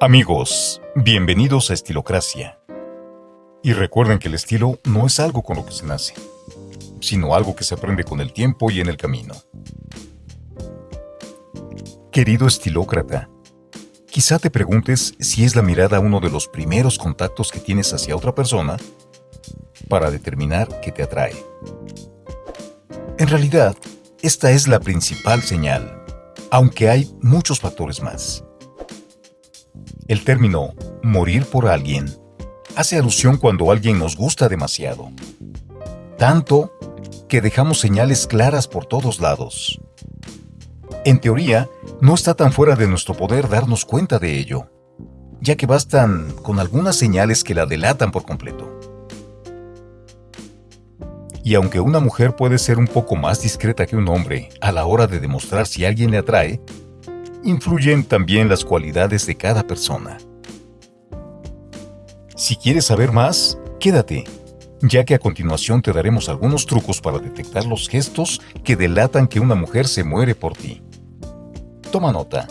Amigos, bienvenidos a Estilocracia. Y recuerden que el estilo no es algo con lo que se nace, sino algo que se aprende con el tiempo y en el camino. Querido estilócrata, quizá te preguntes si es la mirada uno de los primeros contactos que tienes hacia otra persona para determinar qué te atrae. En realidad, esta es la principal señal, aunque hay muchos factores más. El término morir por alguien hace alusión cuando alguien nos gusta demasiado. Tanto que dejamos señales claras por todos lados. En teoría, no está tan fuera de nuestro poder darnos cuenta de ello, ya que bastan con algunas señales que la delatan por completo. Y aunque una mujer puede ser un poco más discreta que un hombre a la hora de demostrar si alguien le atrae, influyen también las cualidades de cada persona. Si quieres saber más, quédate, ya que a continuación te daremos algunos trucos para detectar los gestos que delatan que una mujer se muere por ti. Toma nota.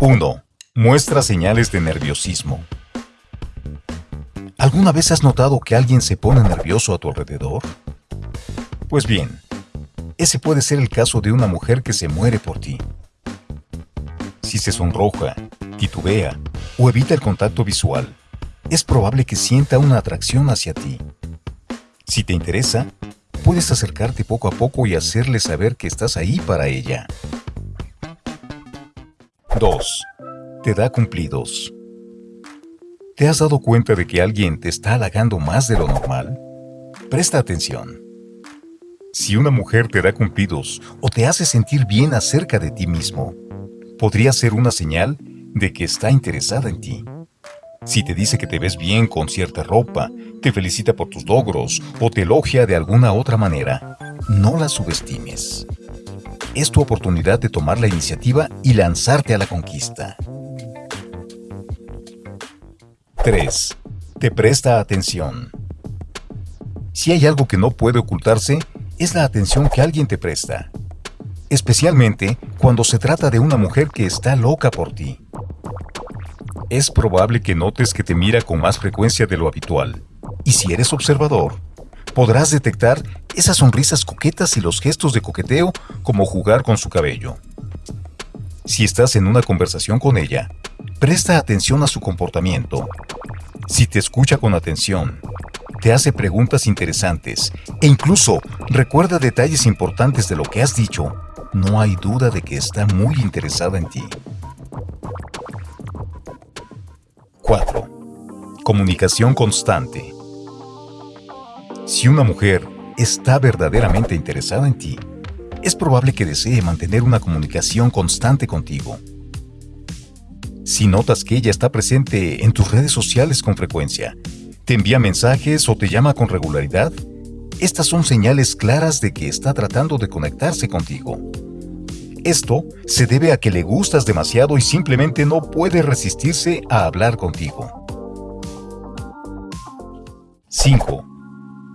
1. Muestra señales de nerviosismo. ¿Alguna vez has notado que alguien se pone nervioso a tu alrededor? Pues bien, ese puede ser el caso de una mujer que se muere por ti. Si se sonroja, titubea o evita el contacto visual, es probable que sienta una atracción hacia ti. Si te interesa, puedes acercarte poco a poco y hacerle saber que estás ahí para ella. 2. Te da cumplidos. ¿Te has dado cuenta de que alguien te está halagando más de lo normal? Presta atención. Si una mujer te da cumplidos o te hace sentir bien acerca de ti mismo, podría ser una señal de que está interesada en ti. Si te dice que te ves bien con cierta ropa, te felicita por tus logros o te elogia de alguna otra manera, no la subestimes. Es tu oportunidad de tomar la iniciativa y lanzarte a la conquista. 3. Te presta atención. Si hay algo que no puede ocultarse, es la atención que alguien te presta. Especialmente cuando se trata de una mujer que está loca por ti. Es probable que notes que te mira con más frecuencia de lo habitual. Y si eres observador, podrás detectar esas sonrisas coquetas y los gestos de coqueteo como jugar con su cabello. Si estás en una conversación con ella, presta atención a su comportamiento si te escucha con atención, te hace preguntas interesantes e incluso recuerda detalles importantes de lo que has dicho, no hay duda de que está muy interesada en ti. 4. Comunicación constante. Si una mujer está verdaderamente interesada en ti, es probable que desee mantener una comunicación constante contigo. Si notas que ella está presente en tus redes sociales con frecuencia, te envía mensajes o te llama con regularidad, estas son señales claras de que está tratando de conectarse contigo. Esto se debe a que le gustas demasiado y simplemente no puede resistirse a hablar contigo. 5.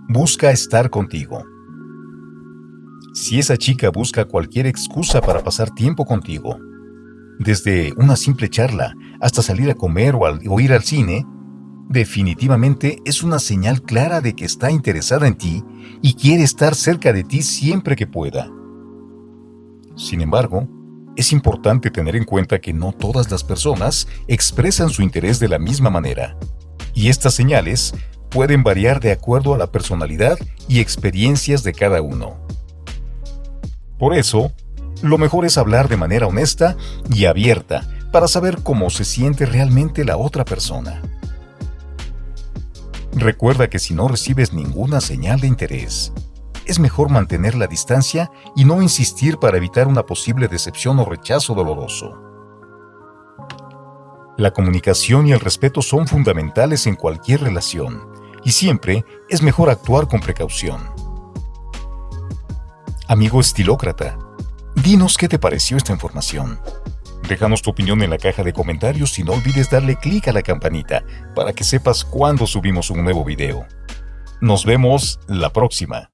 Busca estar contigo. Si esa chica busca cualquier excusa para pasar tiempo contigo, desde una simple charla hasta salir a comer o, ir al cine, definitivamente es una señal clara de que está interesada en ti y quiere estar cerca de ti siempre que pueda. Sin embargo, es importante tener en cuenta que no todas las personas expresan su interés de la misma manera, y estas señales pueden variar de acuerdo a la personalidad y experiencias de cada uno. Por eso, lo mejor es hablar de manera honesta y abierta para saber cómo se siente realmente la otra persona. Recuerda que si no recibes ninguna señal de interés, es mejor mantener la distancia y no insistir para evitar una posible decepción o rechazo doloroso. La comunicación y el respeto son fundamentales en cualquier relación, y siempre es mejor actuar con precaución. Amigo estilócrata, Dinos qué te pareció esta información. Déjanos tu opinión en la caja de comentarios y no olvides darle clic a la campanita para que sepas cuando subimos un nuevo video. Nos vemos la próxima.